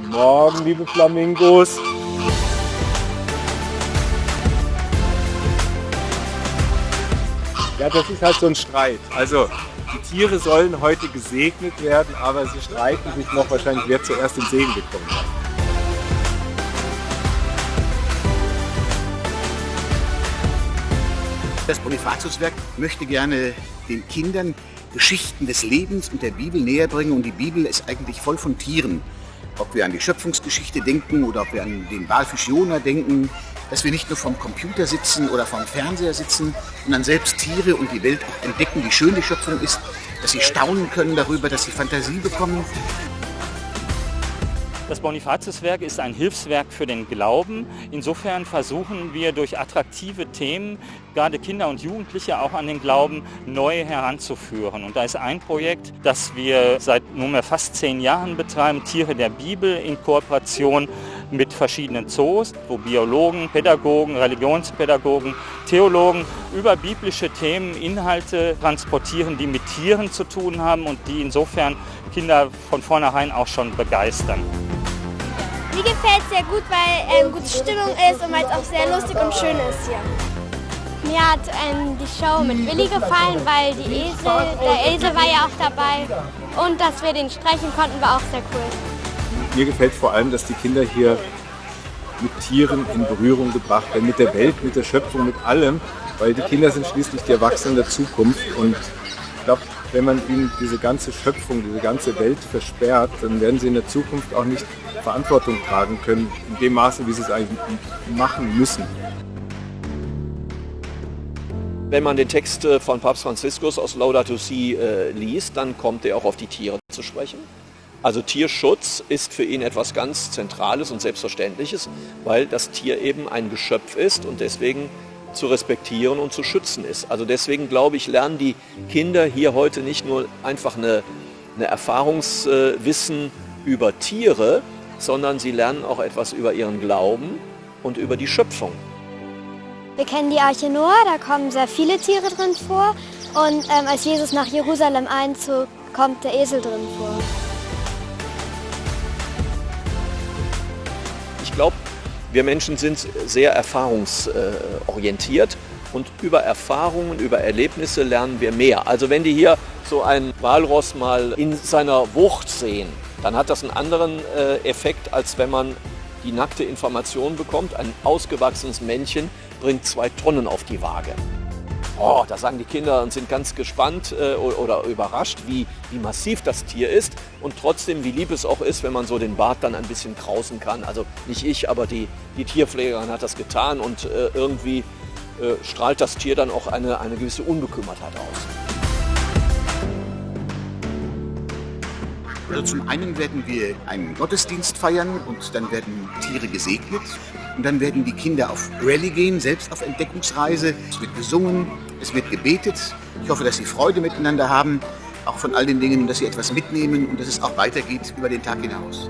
Morgen, liebe Flamingos. Ja, das ist halt so ein Streit. Also die Tiere sollen heute gesegnet werden, aber sie streiten sich noch wahrscheinlich, wer zuerst den Segen bekommen hat. Das Bonifatiuswerk möchte gerne den Kindern Geschichten des Lebens und der Bibel näher bringen und die Bibel ist eigentlich voll von Tieren. Ob wir an die Schöpfungsgeschichte denken oder ob wir an den Walfisch Jona denken, dass wir nicht nur vom Computer sitzen oder vom Fernseher sitzen, sondern selbst Tiere und die Welt auch entdecken, wie schön die Schöpfung ist, dass sie staunen können darüber, dass sie Fantasie bekommen. Das Bonifatiuswerk ist ein Hilfswerk für den Glauben. Insofern versuchen wir durch attraktive Themen gerade Kinder und Jugendliche auch an den Glauben neu heranzuführen. Und da ist ein Projekt, das wir seit nunmehr fast zehn Jahren betreiben, Tiere der Bibel in Kooperation mit verschiedenen Zoos, wo Biologen, Pädagogen, Religionspädagogen, Theologen über biblische Themen Inhalte transportieren, die mit Tieren zu tun haben und die insofern Kinder von vornherein auch schon begeistern. Mir gefällt es sehr gut, weil ähm, gute Stimmung ist und weil es auch sehr lustig und schön ist hier. Mir hat ähm, die Show mit Willi gefallen, weil die Esel, der Esel war ja auch dabei und dass wir den streichen konnten, war auch sehr cool. Mir gefällt vor allem, dass die Kinder hier mit Tieren in Berührung gebracht werden, mit der Welt, mit der Schöpfung, mit allem, weil die Kinder sind schließlich die Erwachsenen der Zukunft und ich glaube, wenn man ihnen diese ganze Schöpfung, diese ganze Welt versperrt, dann werden sie in der Zukunft auch nicht Verantwortung tragen können, in dem Maße, wie sie es eigentlich machen müssen. Wenn man den Text äh, von Papst Franziskus aus Laudato Si äh, liest, dann kommt er auch auf die Tiere zu sprechen. Also Tierschutz ist für ihn etwas ganz Zentrales und Selbstverständliches, weil das Tier eben ein Geschöpf ist und deswegen zu respektieren und zu schützen ist. Also deswegen glaube ich, lernen die Kinder hier heute nicht nur einfach eine, eine Erfahrungswissen über Tiere, sondern sie lernen auch etwas über ihren Glauben und über die Schöpfung. Wir kennen die Arche Noah, da kommen sehr viele Tiere drin vor. Und ähm, als Jesus nach Jerusalem einzog, kommt der Esel drin vor. Ich glaube, wir Menschen sind sehr erfahrungsorientiert und über Erfahrungen, über Erlebnisse lernen wir mehr. Also wenn die hier so ein Walross mal in seiner Wucht sehen, dann hat das einen anderen äh, Effekt, als wenn man die nackte Information bekommt. Ein ausgewachsenes Männchen bringt zwei Tonnen auf die Waage. Oh, da sagen die Kinder und sind ganz gespannt äh, oder überrascht, wie, wie massiv das Tier ist und trotzdem, wie lieb es auch ist, wenn man so den Bart dann ein bisschen krausen kann. Also nicht ich, aber die, die Tierpflegerin hat das getan und äh, irgendwie äh, strahlt das Tier dann auch eine, eine gewisse Unbekümmertheit aus. Also zum einen werden wir einen Gottesdienst feiern und dann werden Tiere gesegnet. Und dann werden die Kinder auf Rallye gehen, selbst auf Entdeckungsreise. Es wird gesungen, es wird gebetet. Ich hoffe, dass sie Freude miteinander haben, auch von all den Dingen, dass sie etwas mitnehmen und dass es auch weitergeht über den Tag hinaus.